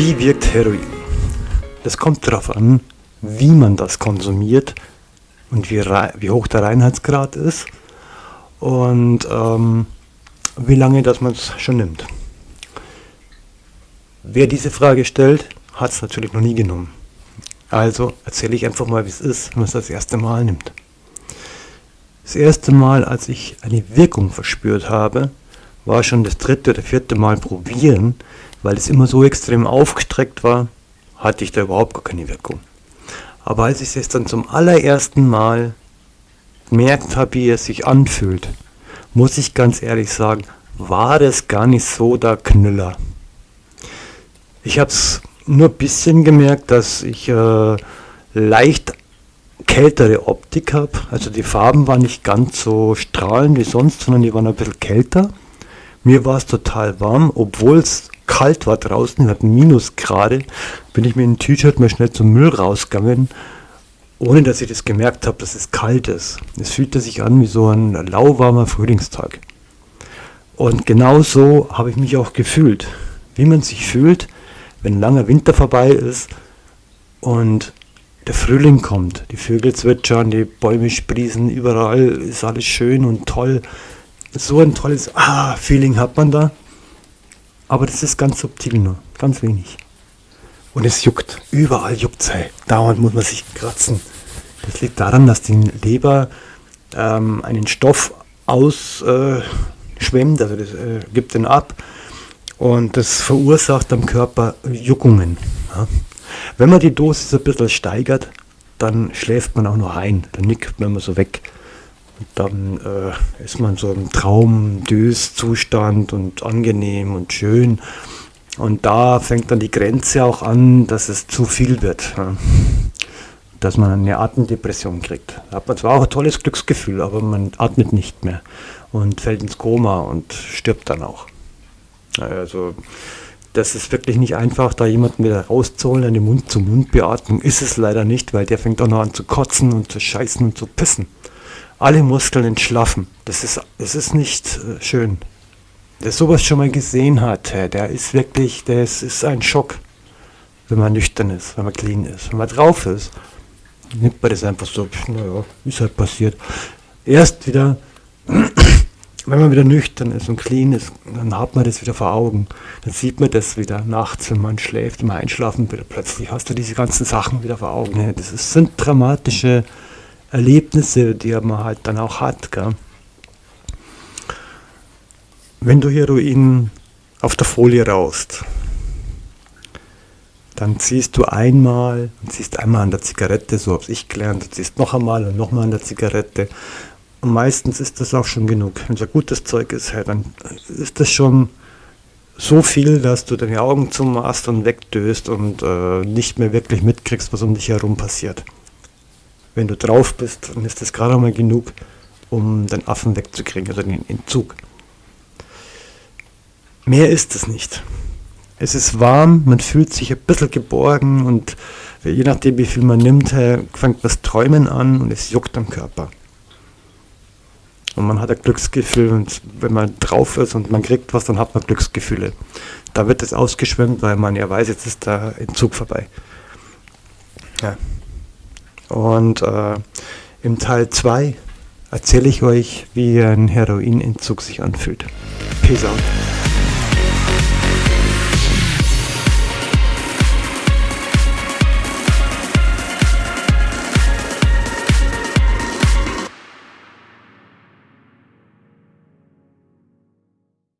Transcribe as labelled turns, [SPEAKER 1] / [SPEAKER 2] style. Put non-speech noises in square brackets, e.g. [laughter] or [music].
[SPEAKER 1] Wie wirkt Heroin? Das kommt darauf an, wie man das konsumiert und wie, wie hoch der Reinheitsgrad ist und ähm, wie lange dass man es schon nimmt. Wer diese Frage stellt, hat es natürlich noch nie genommen. Also erzähle ich einfach mal, wie es ist, wenn man es das erste Mal nimmt. Das erste Mal, als ich eine Wirkung verspürt habe, war schon das dritte oder vierte Mal probieren, weil es immer so extrem aufgestreckt war, hatte ich da überhaupt gar keine Wirkung. Aber als ich es dann zum allerersten Mal gemerkt habe, wie es sich anfühlt, muss ich ganz ehrlich sagen, war es gar nicht so der Knüller. Ich habe es nur ein bisschen gemerkt, dass ich äh, leicht kältere Optik habe. Also die Farben waren nicht ganz so strahlend wie sonst, sondern die waren ein bisschen kälter. Mir war es total warm, obwohl es kalt war draußen, wir hatten Minusgrade, bin ich mit dem T-Shirt mal schnell zum Müll rausgegangen, ohne dass ich das gemerkt habe, dass es kalt ist. Es fühlte sich an wie so ein lauwarmer Frühlingstag. Und genau so habe ich mich auch gefühlt. Wie man sich fühlt, wenn langer Winter vorbei ist und der Frühling kommt. Die Vögel zwitschern, die Bäume sprießen, überall ist alles schön und toll so ein tolles ah, Feeling hat man da. Aber das ist ganz subtil nur, ganz wenig. Und es juckt, überall juckt es. Dauernd muss man sich kratzen. Das liegt daran, dass die Leber ähm, einen Stoff ausschwemmt, äh, also das äh, gibt den ab und das verursacht am Körper Juckungen. Ja. Wenn man die Dosis ein bisschen steigert, dann schläft man auch noch ein, dann nickt man immer so weg dann äh, ist man so im Traum-Dös-Zustand und angenehm und schön. Und da fängt dann die Grenze auch an, dass es zu viel wird. Ja. Dass man eine Atemdepression kriegt. Da hat man zwar auch ein tolles Glücksgefühl, aber man atmet nicht mehr und fällt ins Koma und stirbt dann auch. Also das ist wirklich nicht einfach, da jemanden wieder rauszuholen, eine Mund-zu-Mund-Beatmung ist es leider nicht, weil der fängt auch noch an zu kotzen und zu scheißen und zu pissen alle Muskeln entschlaffen. Das ist, das ist nicht äh, schön. Wer sowas schon mal gesehen hat, der ist wirklich, das ist ein Schock, wenn man nüchtern ist, wenn man clean ist. Wenn man drauf ist, nimmt man das einfach so, naja, ist halt passiert. Erst wieder, [clears throat] wenn man wieder nüchtern ist und clean ist, dann hat man das wieder vor Augen. Dann sieht man das wieder nachts, wenn man schläft, wenn man einschlafen will. Plötzlich hast du diese ganzen Sachen wieder vor Augen. Das sind dramatische Erlebnisse, die man halt dann auch hat. Gell? Wenn du Heroin auf der Folie raust, dann ziehst du einmal und ziehst einmal an der Zigarette, so habe ich gelernt, du ziehst noch einmal und nochmal an der Zigarette. Und meistens ist das auch schon genug. Wenn es ein gutes Zeug ist, dann ist das schon so viel, dass du deine Augen zumachst und wegdöst und äh, nicht mehr wirklich mitkriegst, was um dich herum passiert wenn du drauf bist, dann ist das gerade mal genug, um den Affen wegzukriegen, also den Entzug. Mehr ist es nicht. Es ist warm, man fühlt sich ein bisschen geborgen und je nachdem wie viel man nimmt, fängt das Träumen an und es juckt am Körper. Und man hat ein Glücksgefühl und wenn man drauf ist und man kriegt was, dann hat man Glücksgefühle. Da wird es ausgeschwemmt, weil man ja weiß, jetzt ist der Entzug vorbei. Ja. Und äh, im Teil 2 erzähle ich euch, wie ein Heroinentzug sich anfühlt. Peace out.